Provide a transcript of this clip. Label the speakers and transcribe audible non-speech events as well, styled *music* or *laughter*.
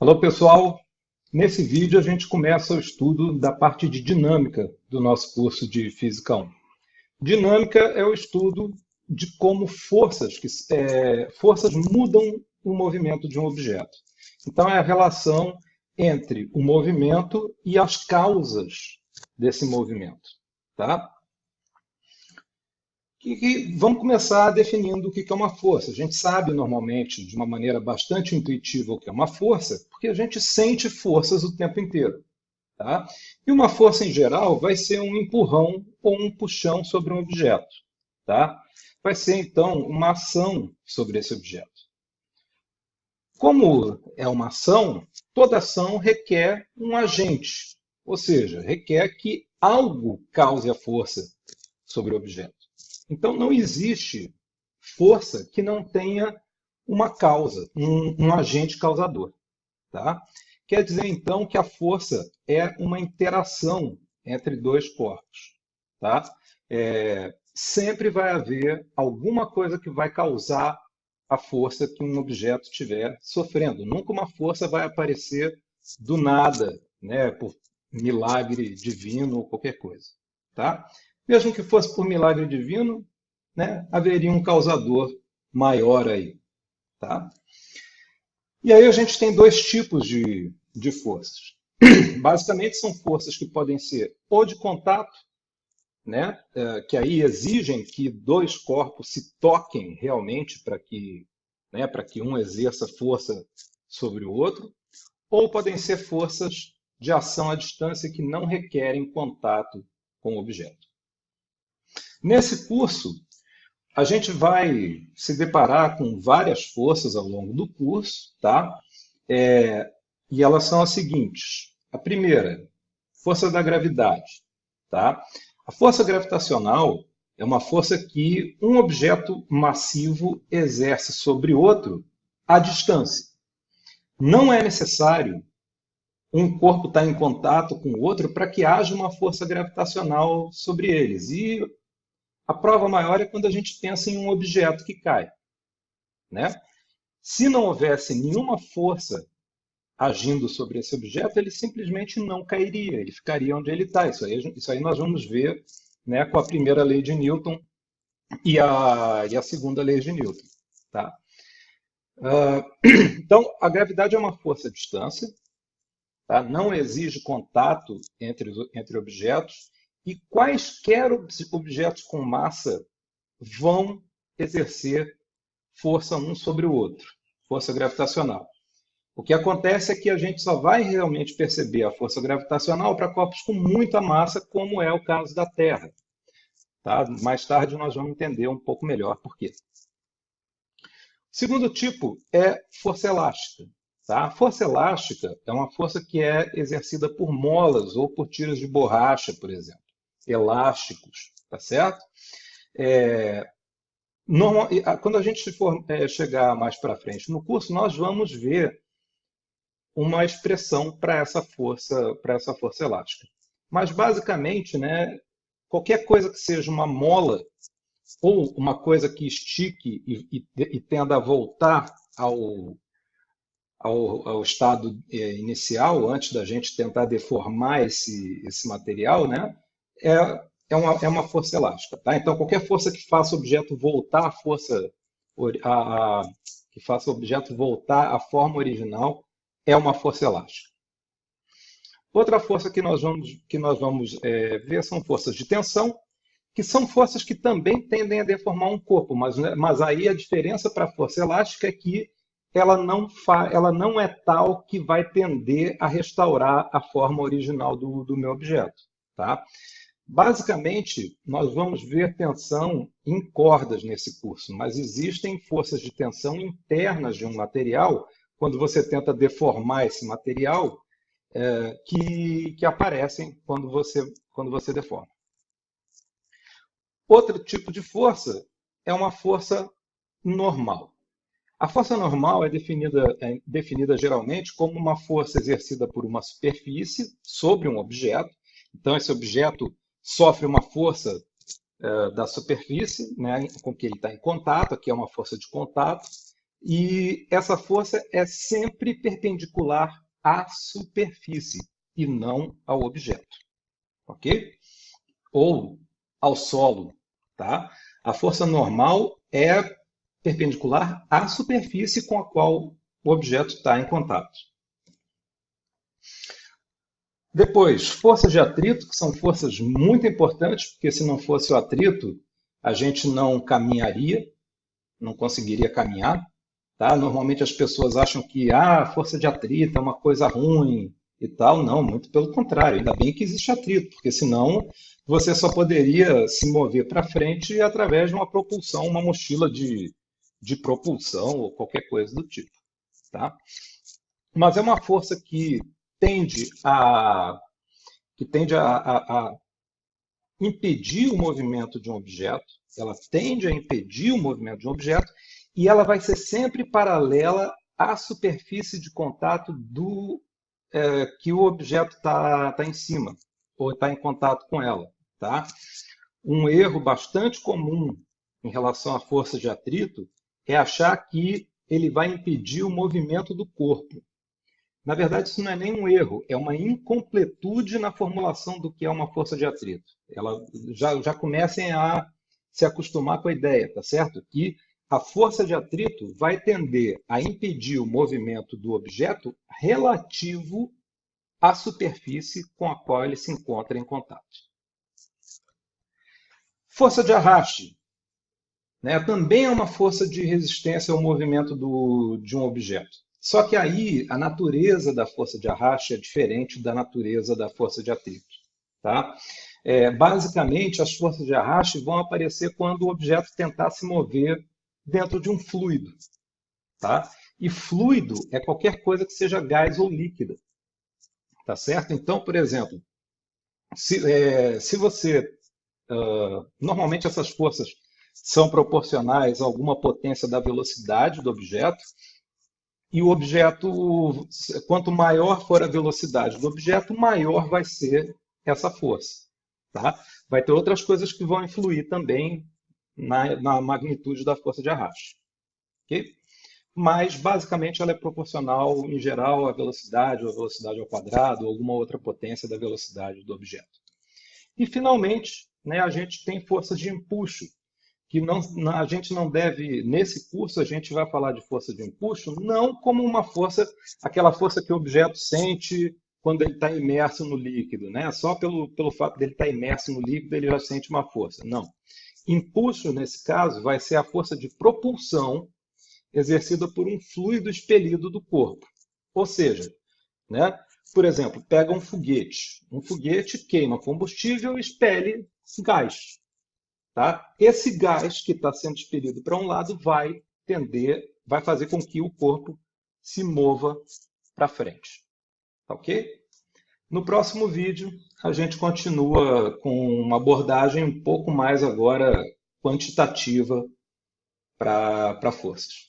Speaker 1: Alô, pessoal! Nesse vídeo a gente começa o estudo da parte de dinâmica do nosso curso de Física 1. Dinâmica é o estudo de como forças, que, é, forças mudam o movimento de um objeto. Então é a relação entre o movimento e as causas desse movimento. Tá? Que, vamos começar definindo o que é uma força. A gente sabe normalmente, de uma maneira bastante intuitiva, o que é uma força, porque a gente sente forças o tempo inteiro. Tá? E uma força, em geral, vai ser um empurrão ou um puxão sobre um objeto. Tá? Vai ser, então, uma ação sobre esse objeto. Como é uma ação, toda ação requer um agente, ou seja, requer que algo cause a força sobre o objeto. Então, não existe força que não tenha uma causa, um, um agente causador. Tá? Quer dizer, então, que a força é uma interação entre dois corpos. Tá? É, sempre vai haver alguma coisa que vai causar a força que um objeto estiver sofrendo. Nunca uma força vai aparecer do nada, né, por milagre divino ou qualquer coisa. Tá? Mesmo que fosse por milagre divino, né, haveria um causador maior aí. Tá? E aí a gente tem dois tipos de, de forças. *clears throat* Basicamente são forças que podem ser ou de contato, né, é, que aí exigem que dois corpos se toquem realmente para que, né, para que um exerça força sobre o outro, ou podem ser forças de ação à distância que não requerem contato com o objeto. Nesse curso, a gente vai se deparar com várias forças ao longo do curso, tá? É, e elas são as seguintes. A primeira, força da gravidade, tá? A força gravitacional é uma força que um objeto massivo exerce sobre outro à distância. Não é necessário um corpo estar em contato com o outro para que haja uma força gravitacional sobre eles. E a prova maior é quando a gente pensa em um objeto que cai. Né? Se não houvesse nenhuma força agindo sobre esse objeto, ele simplesmente não cairia, ele ficaria onde ele está. Isso aí, isso aí nós vamos ver né, com a primeira lei de Newton e a, e a segunda lei de Newton. Tá? Uh, *clears throat* então, a gravidade é uma força à distância, tá? não exige contato entre, entre objetos, e quaisquer objetos com massa vão exercer força um sobre o outro, força gravitacional. O que acontece é que a gente só vai realmente perceber a força gravitacional para corpos com muita massa, como é o caso da Terra. Tá? Mais tarde nós vamos entender um pouco melhor por quê. O segundo tipo é força elástica. Tá? A força elástica é uma força que é exercida por molas ou por tiras de borracha, por exemplo elásticos, tá certo? É, normal, quando a gente for é, chegar mais para frente no curso, nós vamos ver uma expressão para essa força, para essa força elástica. Mas basicamente, né, qualquer coisa que seja uma mola ou uma coisa que estique e, e, e tenda a voltar ao, ao, ao estado é, inicial, antes da gente tentar deformar esse, esse material, né? É, é, uma, é uma força elástica. Tá? Então, qualquer força que faça o objeto voltar à força, a, a, que faça o objeto voltar à forma original, é uma força elástica. Outra força que nós vamos, que nós vamos é, ver são forças de tensão, que são forças que também tendem a deformar um corpo, mas, né, mas aí a diferença para a força elástica é que ela não, fa, ela não é tal que vai tender a restaurar a forma original do, do meu objeto. Tá? Basicamente, nós vamos ver tensão em cordas nesse curso, mas existem forças de tensão internas de um material, quando você tenta deformar esse material, é, que, que aparecem quando você, quando você deforma. Outro tipo de força é uma força normal. A força normal é definida, é definida geralmente como uma força exercida por uma superfície sobre um objeto. Então, esse objeto sofre uma força uh, da superfície né, com que ele está em contato, aqui é uma força de contato, E essa força é sempre perpendicular à superfície e não ao objeto. Ok? Ou ao solo. Tá? A força normal é perpendicular à superfície com a qual o objeto está em contato. Depois, forças de atrito, que são forças muito importantes, porque se não fosse o atrito, a gente não caminharia, não conseguiria caminhar. Tá? Normalmente as pessoas acham que ah, força de atrito é uma coisa ruim e tal. Não, muito pelo contrário. Ainda bem que existe atrito, porque senão você só poderia se mover para frente através de uma propulsão, uma mochila de, de propulsão ou qualquer coisa do tipo. Tá? Mas é uma força que tende a, que tende a, a, a impedir o movimento de um objeto, ela tende a impedir o movimento de um objeto e ela vai ser sempre paralela à superfície de contato do é, que o objeto está tá em cima ou está em contato com ela. Tá? Um erro bastante comum em relação à força de atrito é achar que ele vai impedir o movimento do corpo. Na verdade, isso não é nem um erro, é uma incompletude na formulação do que é uma força de atrito. Ela já, já comecem a se acostumar com a ideia, tá certo? Que a força de atrito vai tender a impedir o movimento do objeto relativo à superfície com a qual ele se encontra em contato. Força de arraste né, também é uma força de resistência ao movimento do, de um objeto. Só que aí a natureza da força de arraste é diferente da natureza da força de atrito. Tá? É, basicamente, as forças de arraste vão aparecer quando o objeto tentar se mover dentro de um fluido. Tá? E fluido é qualquer coisa que seja gás ou líquida. Tá certo? Então, por exemplo, se, é, se você... Uh, normalmente essas forças são proporcionais a alguma potência da velocidade do objeto, e o objeto, quanto maior for a velocidade do objeto, maior vai ser essa força. Tá? Vai ter outras coisas que vão influir também na, na magnitude da força de arraste. Okay? Mas, basicamente, ela é proporcional, em geral, à velocidade, ou à velocidade ao quadrado, ou alguma outra potência da velocidade do objeto. E, finalmente, né, a gente tem forças de empuxo, que não, a gente não deve, nesse curso, a gente vai falar de força de empuxo, não como uma força, aquela força que o objeto sente quando ele está imerso no líquido, né? Só pelo, pelo fato dele estar tá imerso no líquido, ele já sente uma força. Não. Impulso, nesse caso, vai ser a força de propulsão exercida por um fluido expelido do corpo. Ou seja, né? por exemplo, pega um foguete. Um foguete queima combustível e expele gás. Tá? Esse gás que está sendo expelido para um lado vai tender, vai fazer com que o corpo se mova para frente. Tá ok? No próximo vídeo, a gente continua com uma abordagem um pouco mais agora quantitativa para forças.